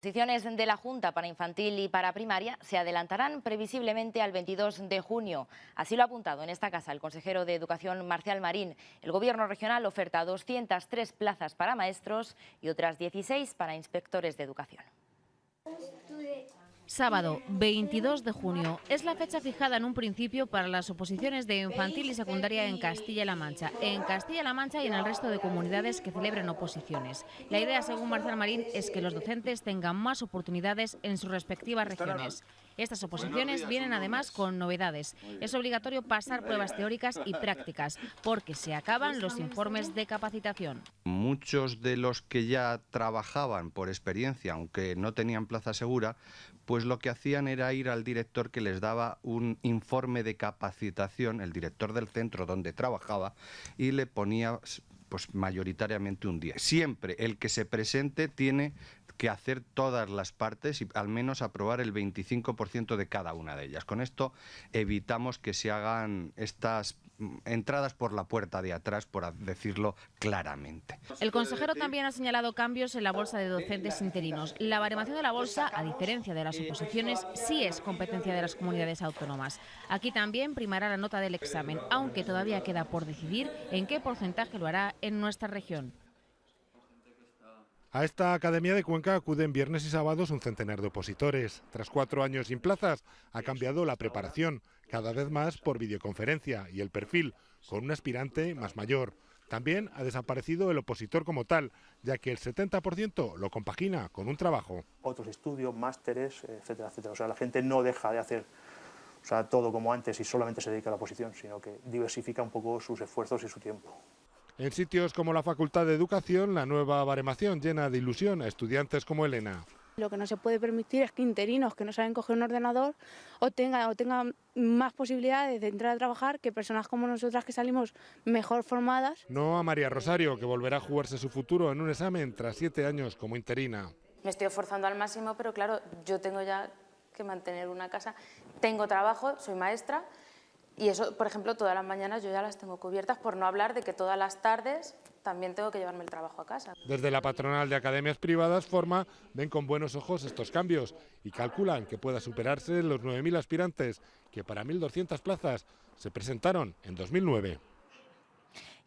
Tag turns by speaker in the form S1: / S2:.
S1: Las de la Junta para infantil y para primaria se adelantarán previsiblemente al 22 de junio. Así lo ha apuntado en esta casa el consejero de Educación Marcial Marín. El Gobierno regional oferta 203 plazas para maestros y otras 16 para inspectores de educación.
S2: Sábado 22 de junio es la fecha fijada en un principio para las oposiciones de infantil y secundaria en Castilla-La Mancha, en Castilla-La Mancha y en el resto de comunidades que celebren oposiciones. La idea, según Marcial Marín, es que los docentes tengan más oportunidades en sus respectivas regiones. Estas oposiciones vienen además con novedades. Es obligatorio pasar pruebas teóricas y prácticas, porque se acaban los informes de capacitación.
S3: Muchos de los que ya trabajaban por experiencia, aunque no tenían plaza segura, pues lo que hacían era ir al director que les daba un informe de capacitación, el director del centro donde trabajaba, y le ponía pues mayoritariamente un día. Siempre el que se presente tiene que hacer todas las partes y al menos aprobar el 25% de cada una de ellas. Con esto evitamos que se hagan estas entradas por la puerta de atrás, por decirlo claramente.
S2: El consejero también ha señalado cambios en la bolsa de docentes interinos. La baremación de la bolsa, a diferencia de las oposiciones, sí es competencia de las comunidades autónomas. Aquí también primará la nota del examen, aunque todavía queda por decidir en qué porcentaje lo hará en nuestra región.
S4: A esta Academia de Cuenca acuden viernes y sábados un centenar de opositores. Tras cuatro años sin plazas, ha cambiado la preparación, cada vez más por videoconferencia y el perfil, con un aspirante más mayor. También ha desaparecido el opositor como tal, ya que el 70% lo compagina con un trabajo.
S5: Otros estudios, másteres, etcétera, etcétera. O sea, la gente no deja de hacer o sea, todo como antes y solamente se dedica a la oposición, sino que diversifica un poco sus esfuerzos y su tiempo.
S4: En sitios como la Facultad de Educación, la nueva baremación llena de ilusión a estudiantes como Elena.
S6: Lo que no se puede permitir es que interinos que no saben coger un ordenador o tengan, o tengan más posibilidades de entrar a trabajar que personas como nosotras que salimos mejor formadas.
S4: No a María Rosario, que volverá a jugarse su futuro en un examen tras siete años como interina.
S7: Me estoy esforzando al máximo, pero claro, yo tengo ya que mantener una casa. Tengo trabajo, soy maestra, y eso, por ejemplo, todas las mañanas yo ya las tengo cubiertas, por no hablar de que todas las tardes también tengo que llevarme el trabajo a casa.
S4: Desde la patronal de academias privadas Forma ven con buenos ojos estos cambios y calculan que pueda superarse los 9.000 aspirantes que para 1.200 plazas se presentaron en 2009.